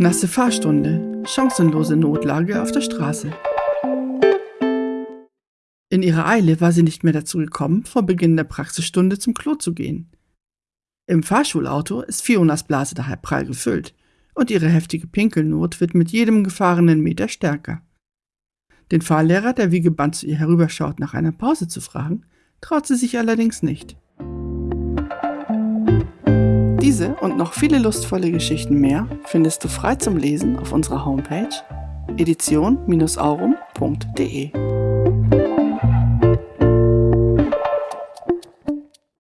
Nasse Fahrstunde, chancenlose Notlage auf der Straße. In ihrer Eile war sie nicht mehr dazu gekommen, vor Beginn der Praxisstunde zum Klo zu gehen. Im Fahrschulauto ist Fionas Blase daher prall gefüllt und ihre heftige Pinkelnot wird mit jedem gefahrenen Meter stärker. Den Fahrlehrer, der wie gebannt zu ihr herüberschaut, nach einer Pause zu fragen, traut sie sich allerdings nicht. Diese und noch viele lustvolle Geschichten mehr findest du frei zum Lesen auf unserer Homepage edition-aurum.de.